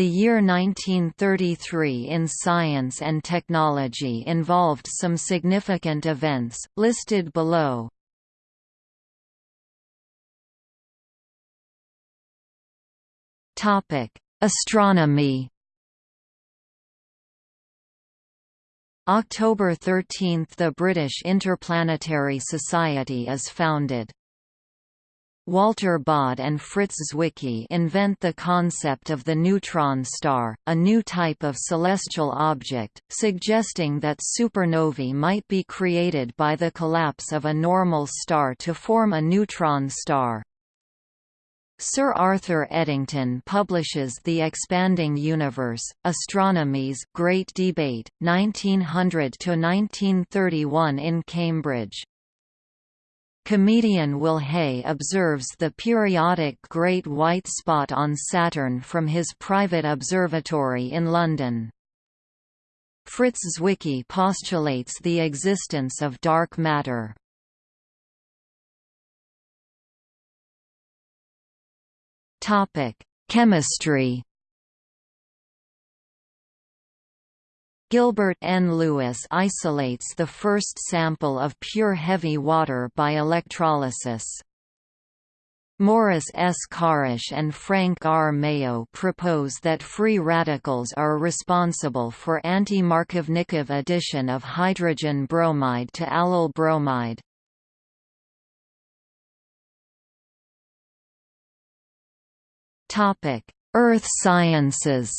The year 1933 in science and technology involved some significant events, listed below. Astronomy October 13 – The British Interplanetary Society is founded. Walter Baade and Fritz Zwicky invent the concept of the neutron star, a new type of celestial object, suggesting that supernovae might be created by the collapse of a normal star to form a neutron star. Sir Arthur Eddington publishes The Expanding Universe, Astronomy's Great Debate, 1900–1931 in Cambridge. Comedian Will Hay observes the periodic Great White Spot on Saturn from his private observatory in London. Fritz Zwicky postulates the existence of dark matter. Chemistry Gilbert N. Lewis isolates the first sample of pure heavy water by electrolysis. Morris S. Kharasch and Frank R. Mayo propose that free radicals are responsible for anti-Markovnikov addition of hydrogen bromide to allyl bromide. Earth sciences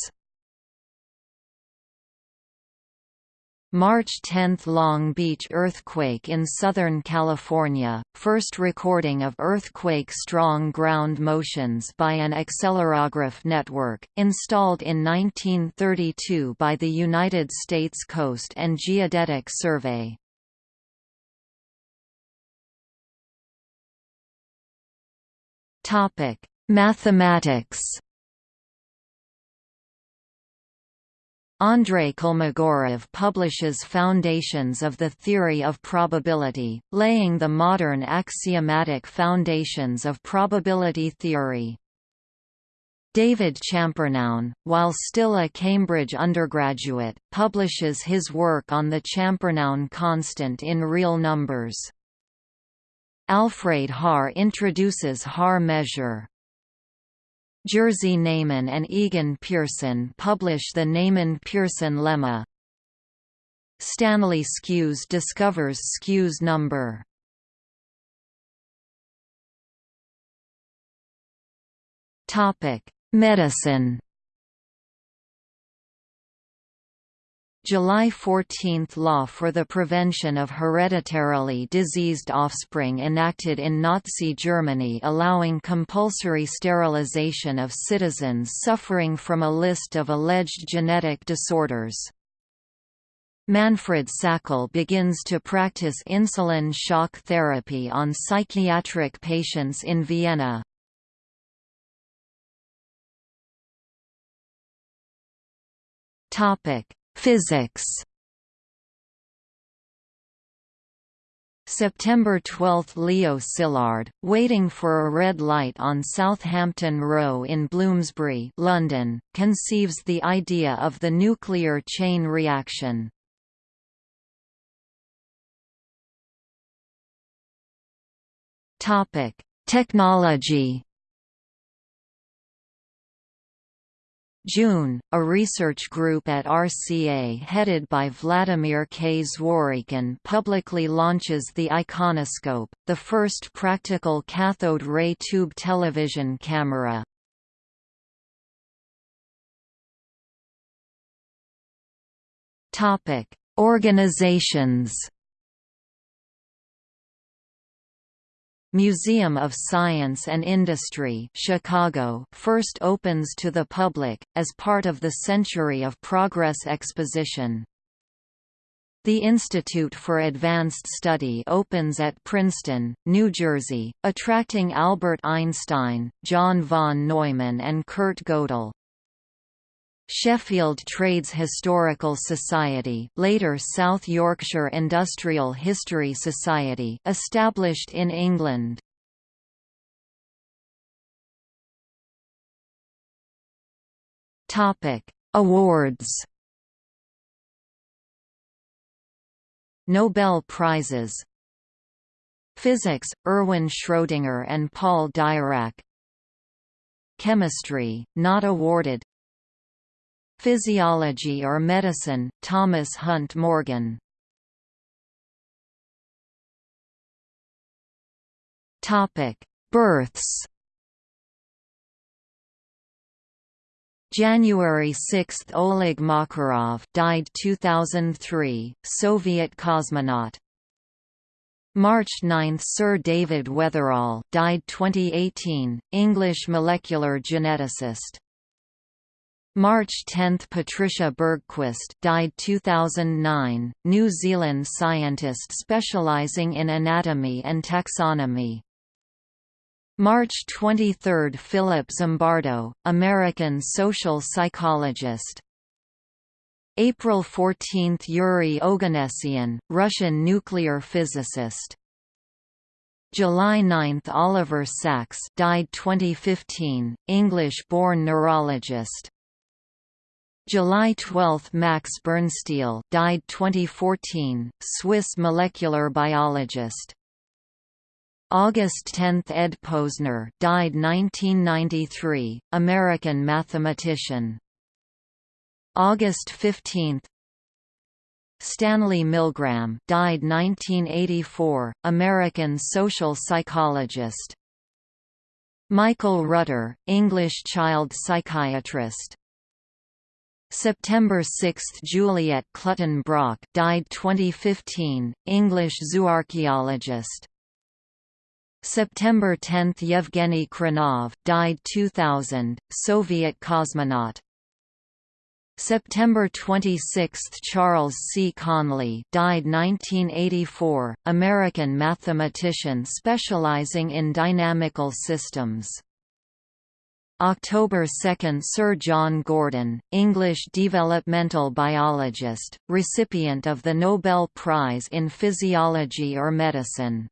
March 10 – Long Beach earthquake in Southern California, first recording of earthquake-strong ground motions by an accelerograph network, installed in 1932 by the United States Coast and Geodetic Survey. Mathematics Andrei Kolmogorov publishes Foundations of the Theory of Probability, laying the modern axiomatic foundations of probability theory. David Champernowne, while still a Cambridge undergraduate, publishes his work on the Champernowne constant in real numbers. Alfred Haar introduces Haar measure. Jerzy Neyman and Egon Pearson publish the Neyman-Pearson lemma. Stanley Skewes discovers Skewes number. Medicine. July 14 – Law for the Prevention of Hereditarily Diseased Offspring enacted in Nazi Germany allowing compulsory sterilization of citizens suffering from a list of alleged genetic disorders. Manfred Sakel begins to practice insulin shock therapy on psychiatric patients in Vienna. Topic Physics September 12 – Leo Szilard, waiting for a red light on Southampton Row in Bloomsbury London, conceives the idea of the nuclear chain reaction. Topic Technology June, a research group at RCA headed by Vladimir K. Zworykin publicly launches the Iconoscope, the first practical cathode ray tube television camera. Organizations Museum of Science and Industry Chicago first opens to the public, as part of the Century of Progress exposition. The Institute for Advanced Study opens at Princeton, New Jersey, attracting Albert Einstein, John von Neumann and Kurt Gödel. Sheffield Trades Historical Society later South Yorkshire Industrial History Society established in England. Topic: Awards. Nobel Prizes. Physics: Erwin Schrödinger and Paul Dirac. Chemistry, not awarded. Physiology or medicine, Thomas Hunt Morgan. Topic: Births. January 6 – Oleg Makarov died 2003, Soviet cosmonaut March 9 – Sir David Weatherall died 2018, English molecular geneticist March 10 – Patricia Bergquist died 2009, New Zealand scientist specialising in anatomy and taxonomy. March 23 – Philip Zimbardo, American social psychologist. April 14 – Yuri Oganessian, Russian nuclear physicist. July 9 – Oliver Sacks died 2015, English-born neurologist July 12 – Max Birnstiel died 2014, Swiss molecular biologist August 10 – Ed Posner died 1993, American mathematician. August 15 Stanley Milgram died 1984, American social psychologist. Michael Rutter, English child psychiatrist. September 6 – Juliet Clutton Brock died 2015, English zooarchaeologist. September 10 – Yevgeny Khrunov died 2000, Soviet cosmonaut. September 26 – Charles C. Conley died 1984, American mathematician specializing in dynamical systems. October 2 – Sir John Gurdon, English developmental biologist, recipient of the Nobel Prize in Physiology or Medicine.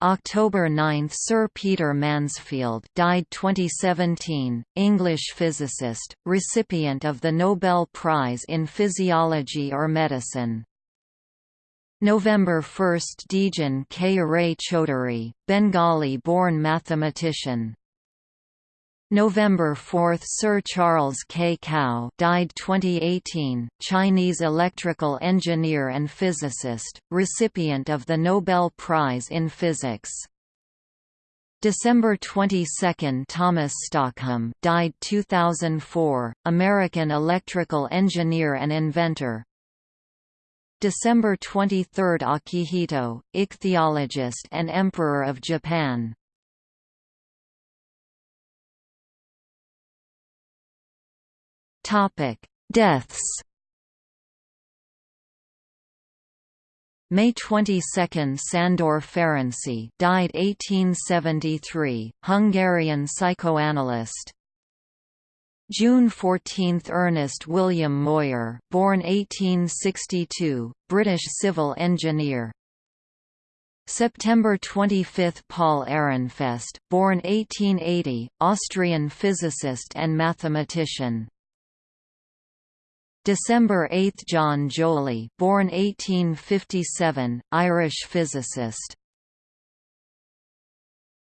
October 9 – Sir Peter Mansfield died 2017, English physicist, recipient of the Nobel Prize in Physiology or Medicine. November 1 – Dijen K. Ray Chaudhuri, Bengali-born mathematician, November 4 – Sir Charles K. Kao died 2018, Chinese electrical engineer and physicist, recipient of the Nobel Prize in Physics. December 22 – Thomas Stockham died 2004, American electrical engineer and inventor. December 23 – Akihito, ichthyologist and Emperor of Japan Topic: Deaths. May 22 Sándor Ferenczi died 1873, Hungarian psychoanalyst. June 14 Ernest William Moir born 1862, British civil engineer. September 25 Paul Ehrenfest, born 1880, Austrian physicist and mathematician. December 8 John Joly born 1857, Irish physicist